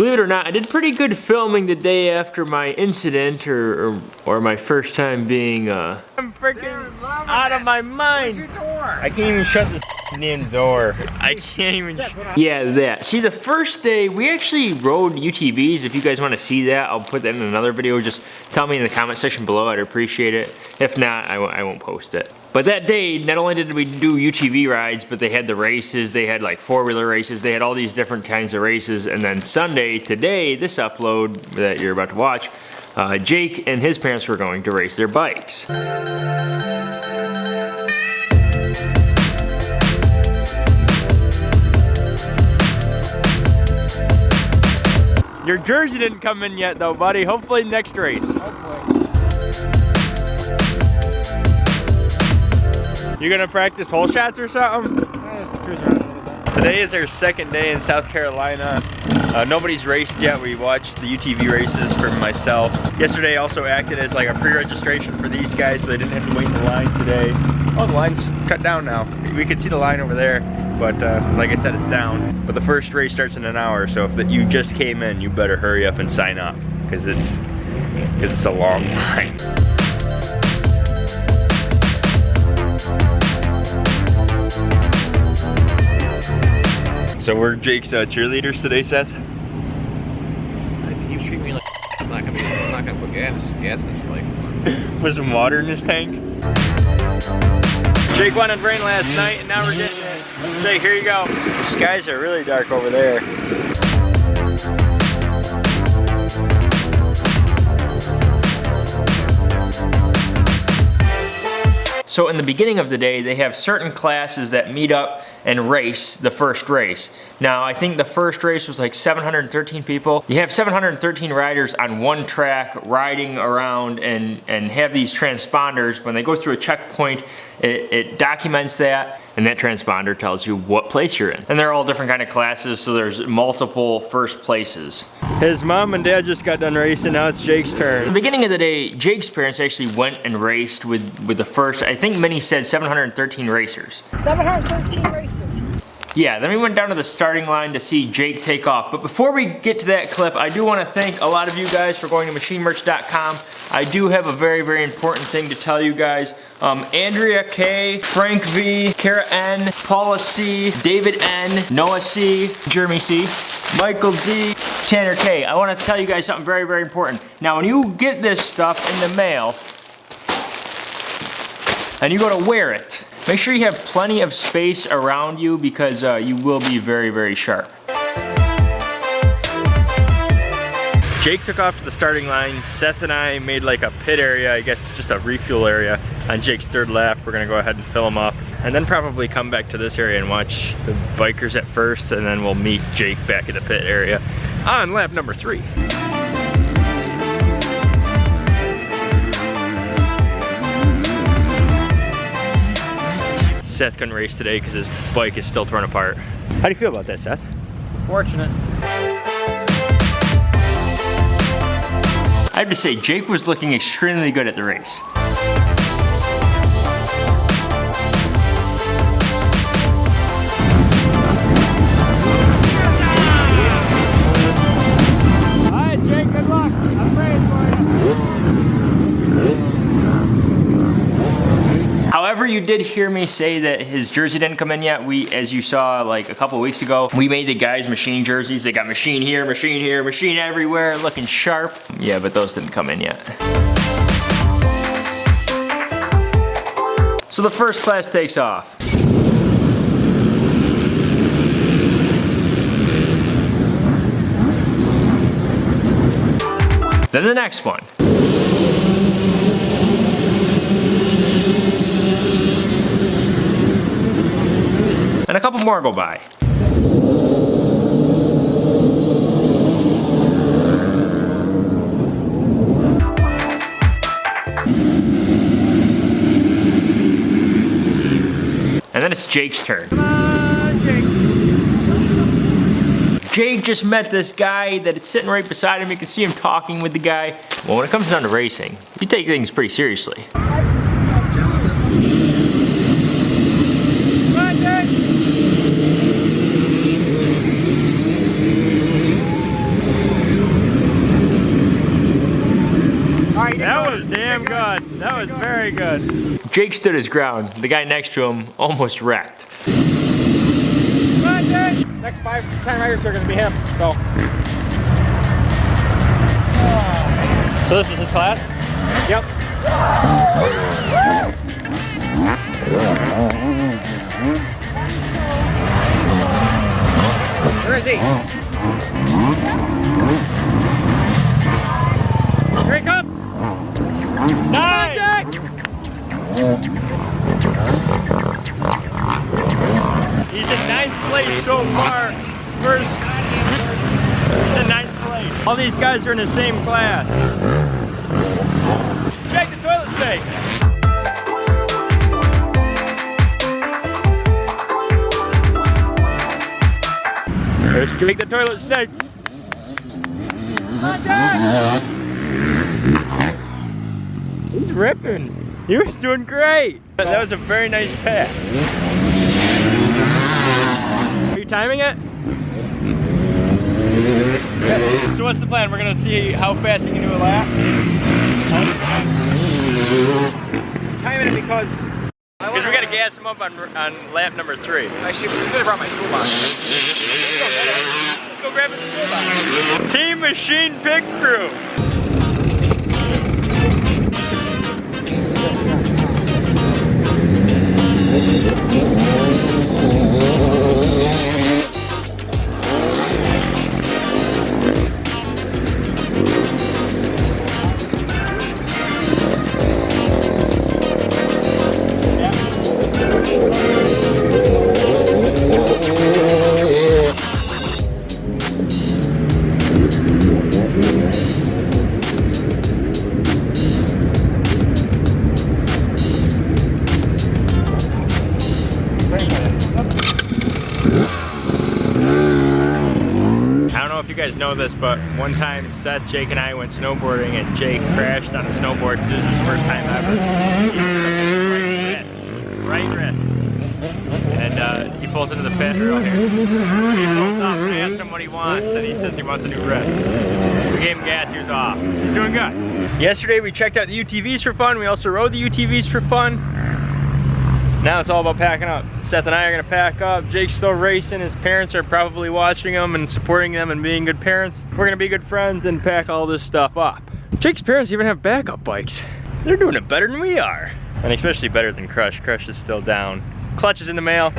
Believe it or not, I did pretty good filming the day after my incident or, or, or my first time being, uh... I'm freaking out of my mind. I can't even shut this damn door. I can't even. Yeah, that. See, the first day, we actually rode UTVs. If you guys want to see that, I'll put that in another video. Just tell me in the comment section below. I'd appreciate it. If not, I won't post it. But that day, not only did we do UTV rides, but they had the races, they had like four-wheeler races, they had all these different kinds of races. And then Sunday, today, this upload that you're about to watch, uh, Jake and his parents were going to race their bikes. Your jersey didn't come in yet though, buddy. Hopefully next race. Hopefully. You gonna practice hole shots or something? Today is our second day in South Carolina. Uh, nobody's raced yet. We watched the UTV races for myself. Yesterday also acted as like a pre-registration for these guys so they didn't have to wait in the line today. Oh, the line's cut down now. We could see the line over there, but uh, like I said, it's down. But the first race starts in an hour, so if you just came in, you better hurry up and sign up because it's, cause it's a long line. So we're Jake's uh, cheerleaders today, Seth? He treat me like I'm not gonna, be, I'm not gonna put gas, gas in his bike. Put some water in his tank. Jake wanted rain last night and now we're getting it. Jake, here you go. The skies are really dark over there. So in the beginning of the day, they have certain classes that meet up and race the first race. Now, I think the first race was like 713 people. You have 713 riders on one track riding around and, and have these transponders. When they go through a checkpoint, it, it documents that and that transponder tells you what place you're in. And they're all different kind of classes, so there's multiple first places. His mom and dad just got done racing, now it's Jake's turn. At the beginning of the day, Jake's parents actually went and raced with, with the first, I think Minnie said 713 racers. 713 racers. Yeah, then we went down to the starting line to see Jake take off. But before we get to that clip, I do want to thank a lot of you guys for going to machinemerch.com. I do have a very, very important thing to tell you guys. Um, Andrea K, Frank V, Kara N, Paula C, David N, Noah C, Jeremy C, Michael D, Tanner K. I want to tell you guys something very, very important. Now, when you get this stuff in the mail, and you go to wear it, make sure you have plenty of space around you because uh, you will be very, very sharp. Jake took off to the starting line. Seth and I made like a pit area, I guess just a refuel area on Jake's third lap. We're gonna go ahead and fill him up and then probably come back to this area and watch the bikers at first and then we'll meet Jake back at the pit area on lap number three. Seth couldn't race today because his bike is still torn apart. How do you feel about that, Seth? Fortunate. I have to say, Jake was looking extremely good at the race. You did hear me say that his jersey didn't come in yet. We, as you saw like a couple weeks ago, we made the guys machine jerseys. They got machine here, machine here, machine everywhere, looking sharp. Yeah, but those didn't come in yet. So the first class takes off. Then the next one. And a couple more go by. And then it's Jake's turn. Jake. Jake just met this guy that it's sitting right beside him. You can see him talking with the guy. Well, when it comes down to racing, you take things pretty seriously. Jake. Very good. Jake stood his ground. The guy next to him almost wrecked. Come on, Jake. Next five time riders are gonna be him. So. So this is his class? Yep. Where is he? He's in ninth place so far. First, he's in ninth place. All these guys are in the same class. Check the toilet snake. There's Jake the toilet snake. He's ripping. He was doing great. That was a very nice pass. Are you timing it? Okay. So what's the plan? We're gonna see how fast you can do a lap. Timing it because. Because we gotta gas him up on on lap number three. Actually, we could have brought my toolbox. Let's go grab his toolbox. Team Machine Pit Crew. Know this, but one time Seth, Jake, and I went snowboarding and Jake crashed on a snowboard. This is his first time ever. Right wrist. Right wrist. And uh, he pulls into the pit. Here. He pulls up. I asked him what he wants, and he says he wants a new wrist. We gave him gas, he was off. He's doing good. Yesterday we checked out the UTVs for fun. We also rode the UTVs for fun. Now it's all about packing up. Seth and I are gonna pack up. Jake's still racing. His parents are probably watching him and supporting them and being good parents. We're gonna be good friends and pack all this stuff up. Jake's parents even have backup bikes. They're doing it better than we are. And especially better than Crush. Crush is still down. Clutch is in the mail.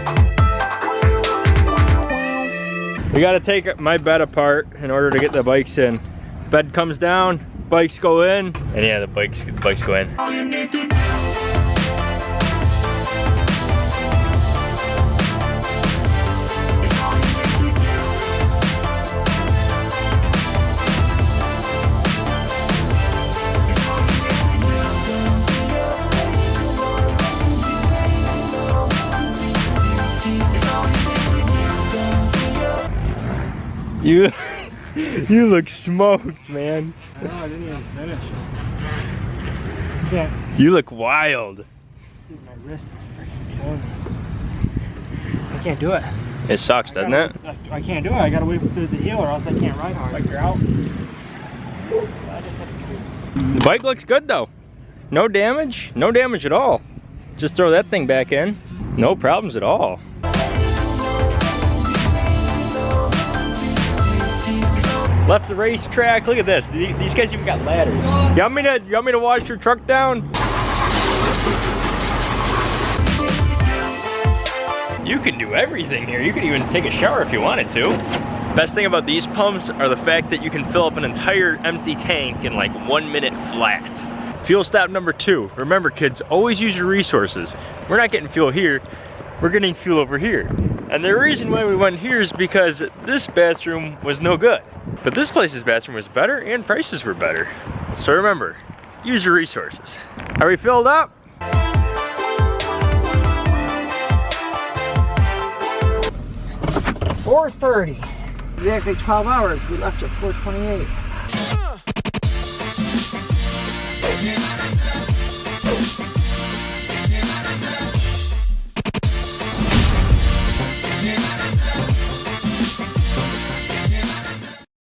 We gotta take my bed apart in order to get the bikes in. Bed comes down, bikes go in, and yeah, the bikes, the bikes go in. You, you look smoked, man. No, I didn't even finish. Can't. You look wild. Dude, my wrist is freaking killing me. I can't do it. It sucks, doesn't it? gotta- I, I can't do it. I gotta wait through the heal or else I can't ride hard. Like you're out. I just have to The bike looks good though. No damage, no damage at all. Just throw that thing back in. No problems at all. Left the racetrack. Look at this. These guys even got ladders. You want me to? You want me to wash your truck down? You can do everything here. You could even take a shower if you wanted to. Best thing about these pumps are the fact that you can fill up an entire empty tank in like one minute flat. Fuel stop number two. Remember kids, always use your resources. We're not getting fuel here, we're getting fuel over here. And the reason why we went here is because this bathroom was no good. But this place's bathroom was better and prices were better. So remember, use your resources. Are we filled up? Four thirty. Exactly 12 hours. We left at 4:28.